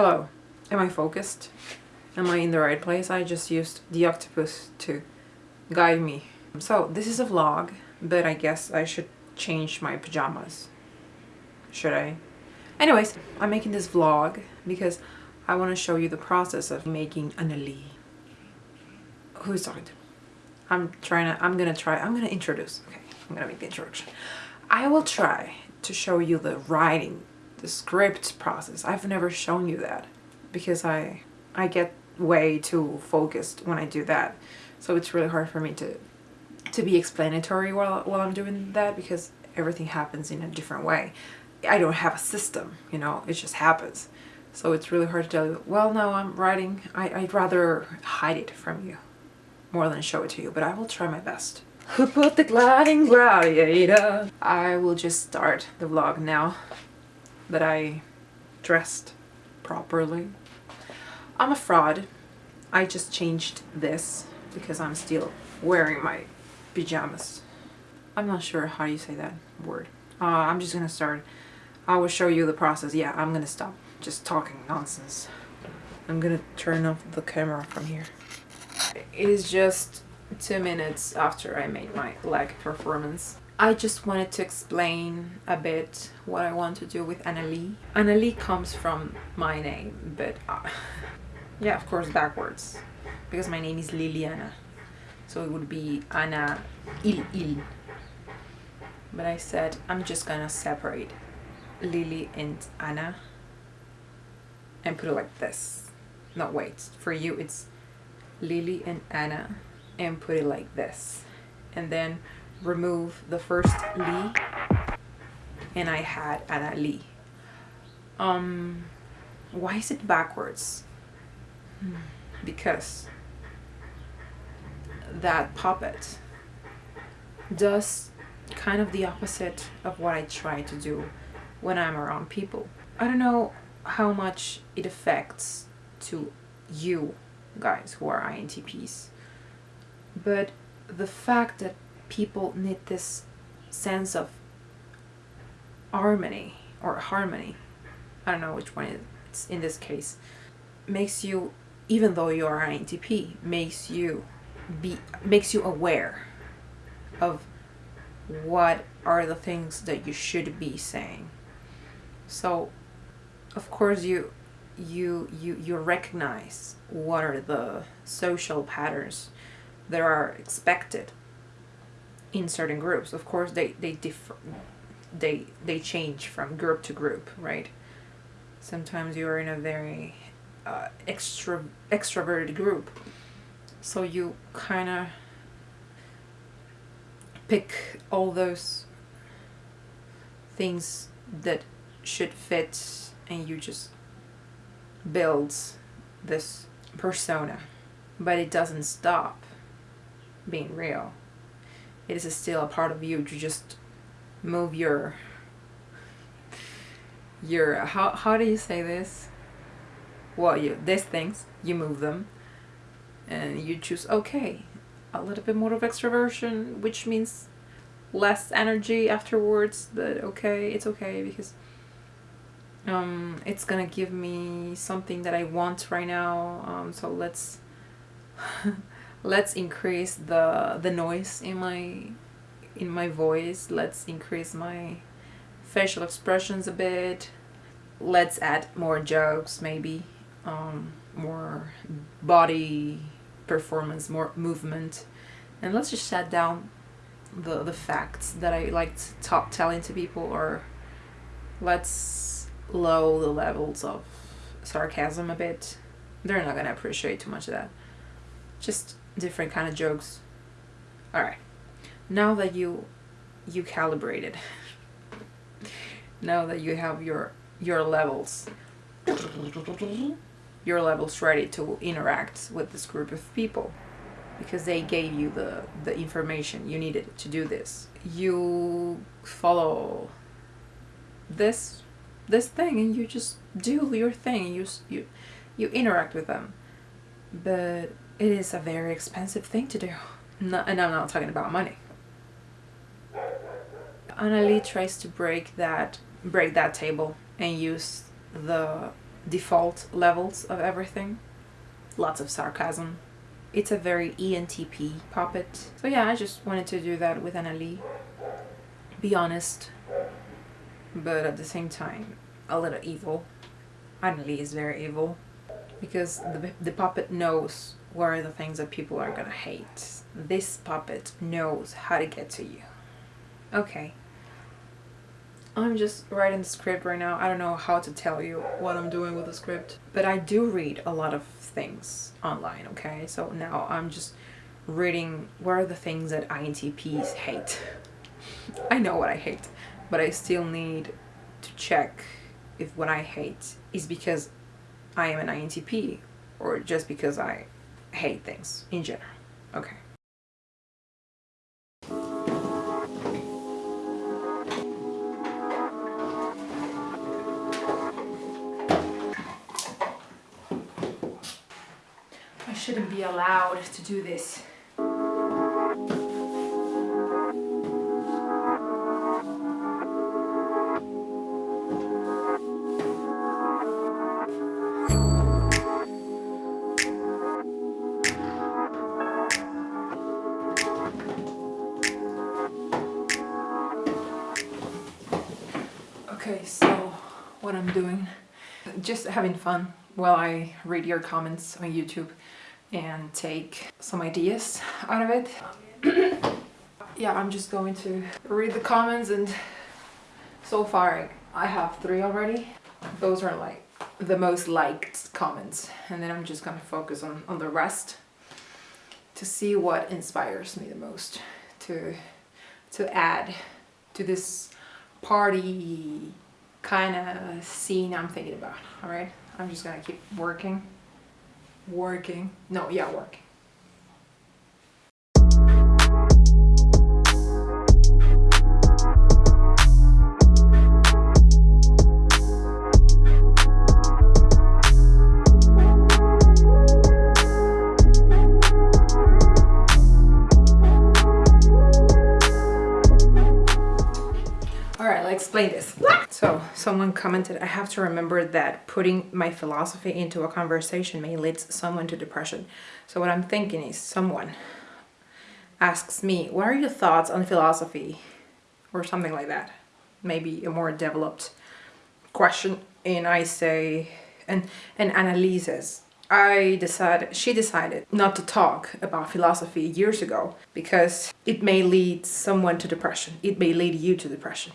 Hello, am I focused? Am I in the right place? I just used the octopus to guide me. So this is a vlog, but I guess I should change my pajamas. Should I? Anyways, I'm making this vlog because I want to show you the process of making Annalie. Who's talking to? I'm trying to, I'm gonna try, I'm gonna introduce. Okay, I'm gonna make the introduction. I will try to show you the writing, the script process. I've never shown you that because I, I get way too focused when I do that. So it's really hard for me to, to be explanatory while, while I'm doing that because everything happens in a different way. I don't have a system, you know, it just happens. So it's really hard to tell you, well, no, I'm writing, I, I'd rather hide it from you more than show it to you, but I will try my best. Who put the gliding gladiator? I will just start the vlog now that I dressed properly. I'm a fraud. I just changed this because I'm still wearing my pajamas. I'm not sure how you say that word. Uh, I'm just gonna start. I will show you the process. Yeah, I'm gonna stop just talking nonsense. I'm gonna turn off the camera from here. It is just two minutes after I made my leg performance. I just wanted to explain a bit what I want to do with Annalie. Annalie comes from my name, but uh, yeah, of course backwards, because my name is Liliana. So it would be Anna Il Il. But I said I'm just gonna separate Lily and Anna and put it like this. No, wait, for you it's Lily and Anna and put it like this. And then remove the first Lee and I had Anna Lee. Um, why is it backwards? Because that puppet does kind of the opposite of what I try to do when I'm around people. I don't know how much it affects to you guys who are INTPs. But the fact that people need this sense of harmony or harmony, I don't know which one it's in this case, makes you, even though you are INTP, makes you be makes you aware of what are the things that you should be saying. So, of course, you you you you recognize what are the social patterns that are expected in certain groups. Of course they they differ they they change from group to group right? Sometimes you're in a very uh, extra extroverted group. So you kind of pick all those things that should fit and you just builds this persona. But it doesn't stop being real it is still a part of you to just move your your how, how do you say this? Well you these things you move them and you choose okay a little bit more of extroversion which means less energy afterwards but okay it's okay because um, it's gonna give me something that I want right now um, so let's let's increase the the noise in my in my voice let's increase my facial expressions a bit let's add more jokes maybe um, more body performance more movement and let's just shut down the the facts that I like to talk telling to people or let's low the levels of sarcasm a bit. They're not gonna appreciate too much of that. Just different kind of jokes. Alright. Now that you you calibrated now that you have your your levels your levels ready to interact with this group of people because they gave you the the information you needed to do this you follow this this thing and you just do your thing you you you interact with them but it is a very expensive thing to do no, and I'm not talking about money Annalie tries to break that break that table and use the default levels of everything. Lots of sarcasm. It's a very ENTP puppet. So yeah, I just wanted to do that with Annalie. Be honest, but at the same time, a little evil. Annalie is very evil because the, the puppet knows what are the things that people are gonna hate. This puppet knows how to get to you. Okay. I'm just writing the script right now. I don't know how to tell you what I'm doing with the script. But I do read a lot of things online, okay? So now I'm just reading what are the things that INTPs hate. I know what I hate, but I still need to check if what I hate is because I am an INTP or just because I hate things in general. Okay. I shouldn't be allowed to do this. Just having fun while I read your comments on YouTube and take some ideas out of it. yeah, I'm just going to read the comments and so far I have three already. Those are like the most liked comments and then I'm just gonna focus on, on the rest to see what inspires me the most to to add to this party kind of scene I'm thinking about. All right, I'm just gonna keep working, working. No, yeah, working. Explain this. So someone commented, I have to remember that putting my philosophy into a conversation may lead someone to depression. So what I'm thinking is someone asks me, what are your thoughts on philosophy? Or something like that. Maybe a more developed question. And I say, and, and Annalise I decided, she decided not to talk about philosophy years ago because it may lead someone to depression. It may lead you to depression.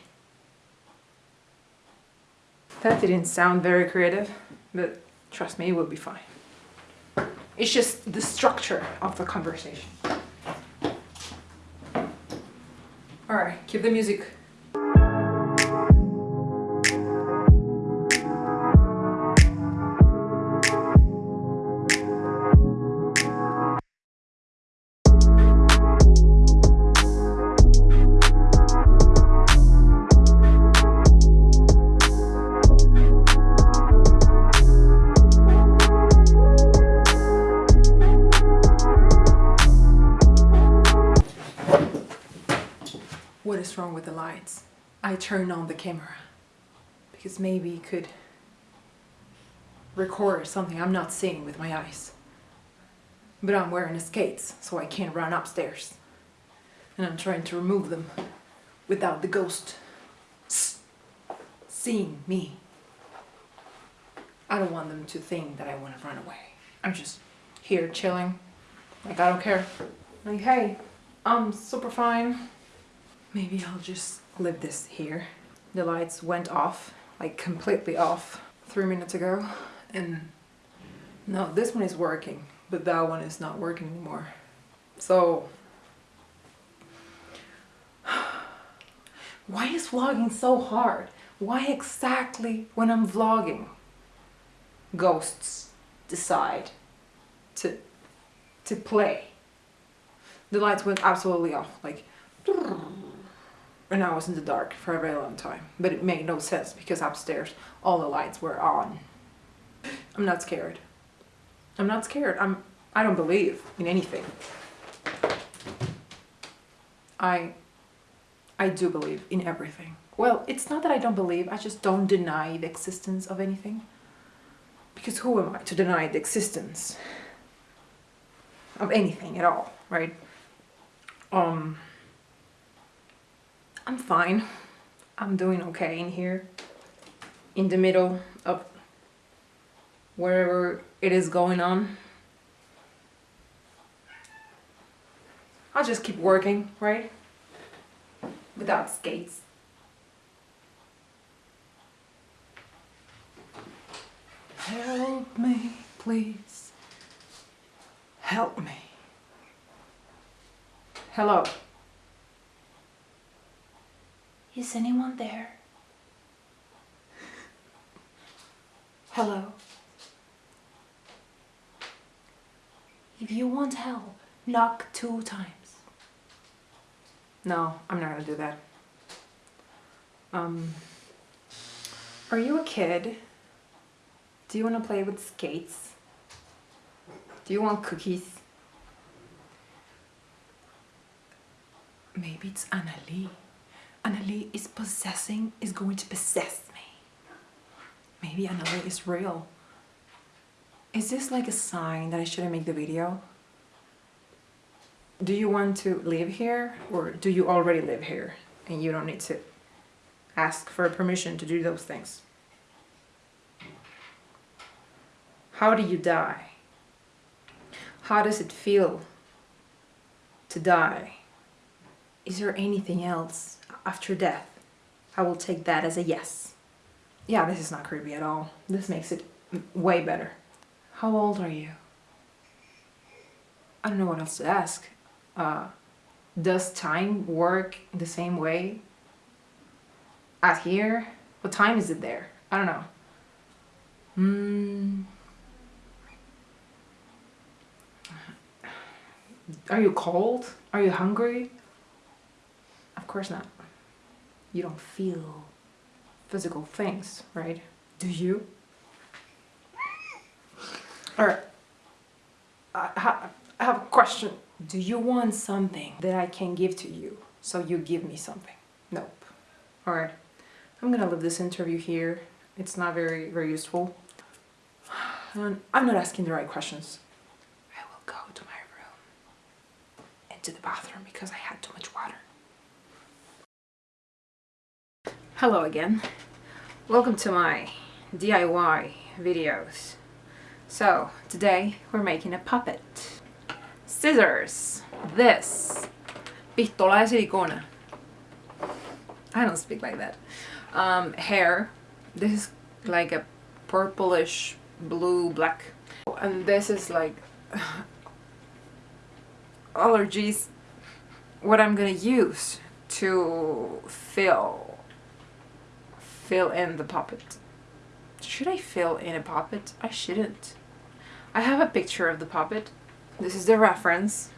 That didn't sound very creative, but trust me, it will be fine. It's just the structure of the conversation. Alright, keep the music. I turned on the camera because maybe it could record something I'm not seeing with my eyes. But I'm wearing skates, so I can't run upstairs. And I'm trying to remove them without the ghost seeing me. I don't want them to think that I want to run away. I'm just here chilling. Like, I don't care. Like, hey, I'm super fine. Maybe I'll just leave this here. The lights went off, like completely off, three minutes ago. And no, this one is working, but that one is not working anymore. So, why is vlogging so hard? Why exactly when I'm vlogging? Ghosts decide to, to play. The lights went absolutely off, like and I was in the dark for a very long time. But it made no sense because upstairs all the lights were on. I'm not scared. I'm not scared. I'm I don't believe in anything. I I do believe in everything. Well, it's not that I don't believe, I just don't deny the existence of anything. Because who am I to deny the existence of anything at all, right? Um, I'm fine. I'm doing okay in here. In the middle of wherever it is going on. I'll just keep working, right? Without skates. Help me, please. Help me. Hello. Is anyone there? Hello. If you want help, knock two times. No, I'm not gonna do that. Um, are you a kid? Do you want to play with skates? Do you want cookies? Maybe it's Annalie. Annalie is possessing, is going to possess me. Maybe Annalie is real. Is this like a sign that I shouldn't make the video? Do you want to live here or do you already live here and you don't need to ask for permission to do those things? How do you die? How does it feel to die? Is there anything else after death? I will take that as a yes. Yeah, this is not creepy at all. This makes it way better. How old are you? I don't know what else to ask. Uh, does time work the same way as here? What time is it there? I don't know. Hmm. Are you cold? Are you hungry? Of course not. You don't feel physical things, right? Do you? Alright. I, I have a question. Do you want something that I can give to you? So you give me something? Nope. Alright. I'm gonna leave this interview here. It's not very, very useful. I'm not asking the right questions. I will go to my room and to the bathroom because I had too much water. Hello again. Welcome to my DIY videos. So, today we're making a puppet. Scissors. This. Pistola de silicona. I don't speak like that. Um, hair. This is like a purplish blue black. And this is like allergies. What I'm gonna use to fill fill in the puppet. Should I fill in a puppet? I shouldn't. I have a picture of the puppet. This is the reference.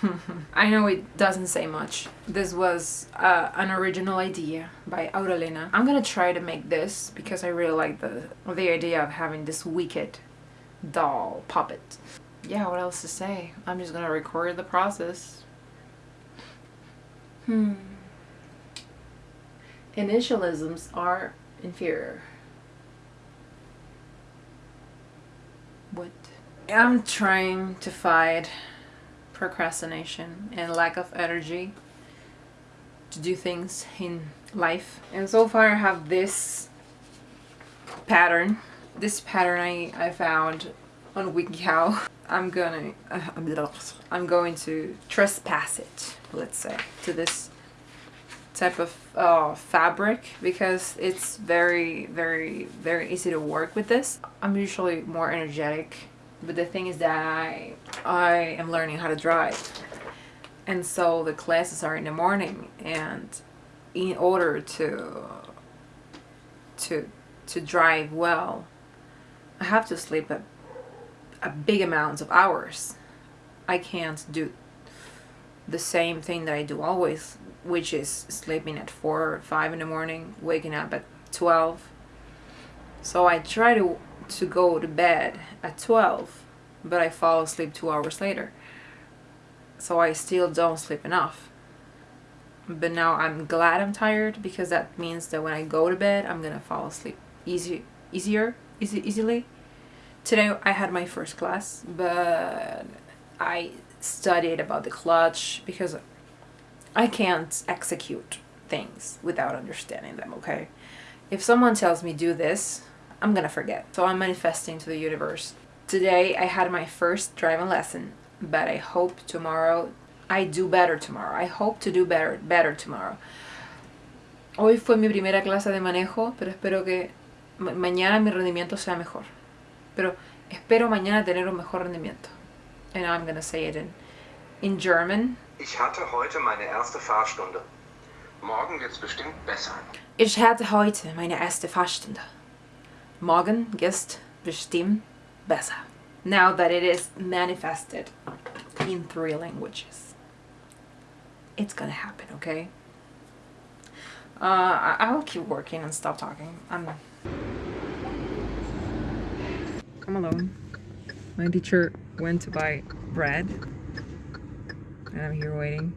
I know it doesn't say much. This was uh, an original idea by Aurelina. I'm gonna try to make this because I really like the, the idea of having this wicked doll puppet. Yeah, what else to say? I'm just gonna record the process. Hmm. Initialisms are inferior. What? I'm trying to fight procrastination and lack of energy to do things in life. And so far I have this pattern. This pattern I, I found on WikiHow. I'm gonna, uh, I'm going to trespass it, let's say, to this type of uh, fabric because it's very very very easy to work with this. I'm usually more energetic but the thing is that I, I am learning how to drive and so the classes are in the morning and in order to to to drive well I have to sleep a, a big amount of hours. I can't do the same thing that I do always which is sleeping at 4 or 5 in the morning, waking up at 12. So I try to, to go to bed at 12, but I fall asleep two hours later. So I still don't sleep enough. But now I'm glad I'm tired because that means that when I go to bed, I'm gonna fall asleep easy, easier, easy, easily. Today I had my first class, but I studied about the clutch because I can't execute things without understanding them, okay? If someone tells me do this, I'm gonna forget. So I'm manifesting to the universe. Today I had my first driving lesson, but I hope tomorrow I do better tomorrow. I hope to do better, better tomorrow. Hoy fue mi primera clase de manejo, pero espero que ma mañana mi rendimiento sea mejor. Pero espero mañana tener un mejor rendimiento. And I'm gonna say it in, in German. Ich hatte heute meine erste Fahrstunde. Morgen wird's bestimmt besser. Ich hatte heute meine erste Fahrstunde. Morgen ist bestimmt besser. Now that it is manifested in three languages. It's gonna happen, okay? Uh, I- I'll keep working and stop talking. I'm. Come alone. My teacher went to buy bread, and I'm here waiting.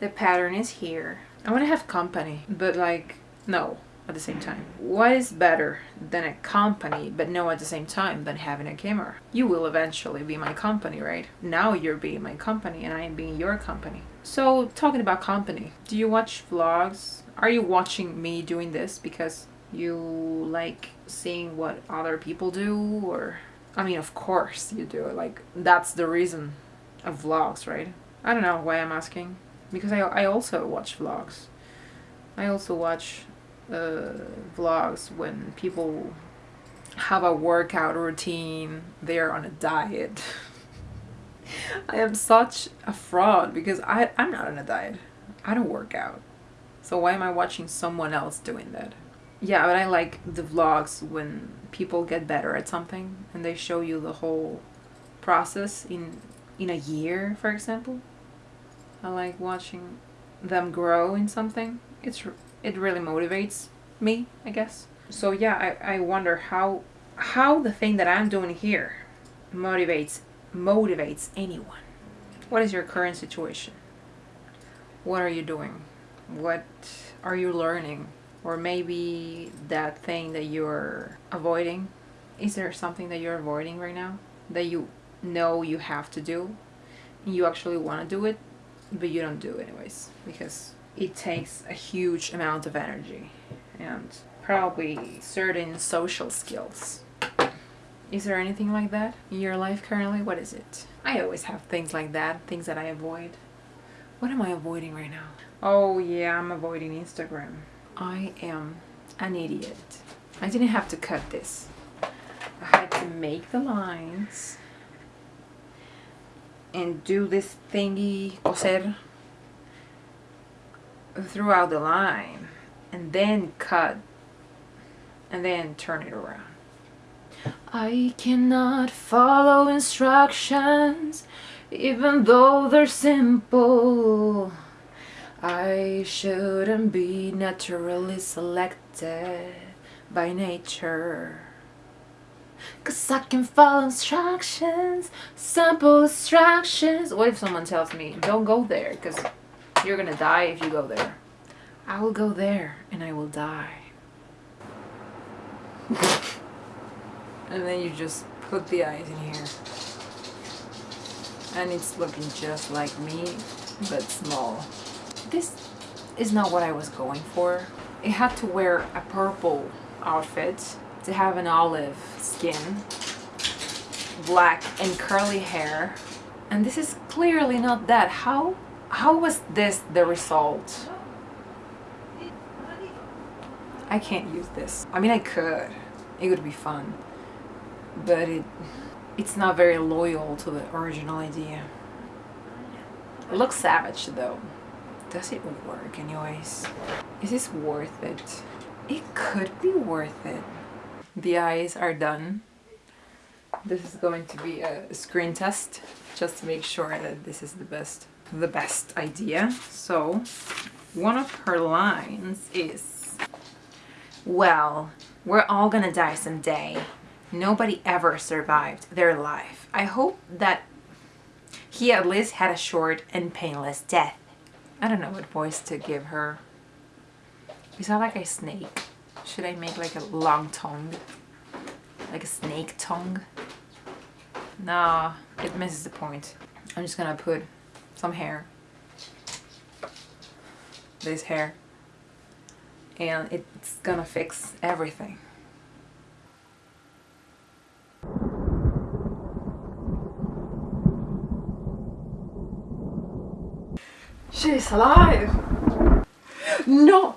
The pattern is here. I want to have company, but like, no, at the same time. What is better than a company, but no at the same time, than having a camera? You will eventually be my company, right? Now you're being my company, and I am being your company. So, talking about company, do you watch vlogs? Are you watching me doing this because you like seeing what other people do? Or, I mean, of course you do. Like, that's the reason of vlogs, right? I don't know why I'm asking. Because I, I also watch vlogs. I also watch uh, vlogs when people have a workout routine, they're on a diet. I am such a fraud because I, I'm not on a diet. I don't work out. So why am I watching someone else doing that? Yeah, but I like the vlogs when people get better at something and they show you the whole process in in a year, for example. I like watching them grow in something. It's it really motivates me, I guess. So yeah, I, I wonder how how the thing that I'm doing here motivates motivates anyone. What is your current situation? What are you doing? What are you learning? Or maybe that thing that you're avoiding? Is there something that you're avoiding right now that you know you have to do? You actually want to do it, but you don't do anyways because it takes a huge amount of energy and probably certain social skills. Is there anything like that in your life currently? What is it? I always have things like that, things that I avoid. What am I avoiding right now? Oh, yeah, I'm avoiding Instagram. I am an idiot. I didn't have to cut this. I had to make the lines and do this thingy, coser, throughout the line and then cut and then turn it around. I cannot follow instructions even though they're simple. I shouldn't be naturally selected by nature. Cause I can follow instructions, simple instructions. What if someone tells me, don't go there because you're gonna die if you go there? I will go there and I will die. and then you just put the eyes in here. And it's looking just like me, but small. This is not what I was going for. It had to wear a purple outfit to have an olive skin, black and curly hair. And this is clearly not that. How how was this the result? I can't use this. I mean I could. It would be fun. But it it's not very loyal to the original idea. It looks savage though. Does it work anyways? Is this worth it? It could be worth it. The eyes are done. This is going to be a screen test just to make sure that this is the best the best idea. So one of her lines is well, we're all gonna die someday. Nobody ever survived their life. I hope that he at least had a short and painless death. I don't know what voice to give her. Is that like a snake? Should I make like a long tongue? Like a snake tongue? Nah, it misses the point. I'm just gonna put some hair. This hair. And it's gonna fix everything. She's alive! No!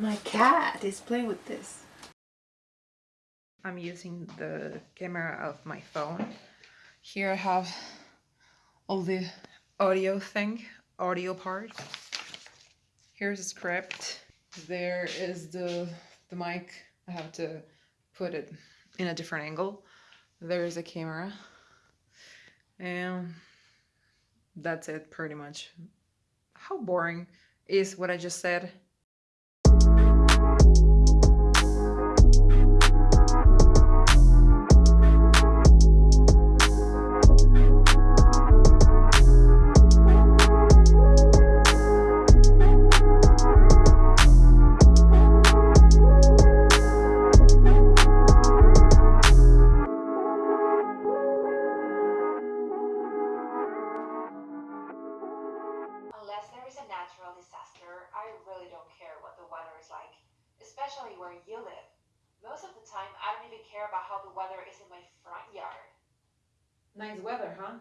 My cat is playing with this. I'm using the camera of my phone. Here I have all the audio thing, audio part. Here's a script. There is the the mic. I have to put it in a different angle. There's a camera. And that's it pretty much. How boring is what I just said? Weather, huh?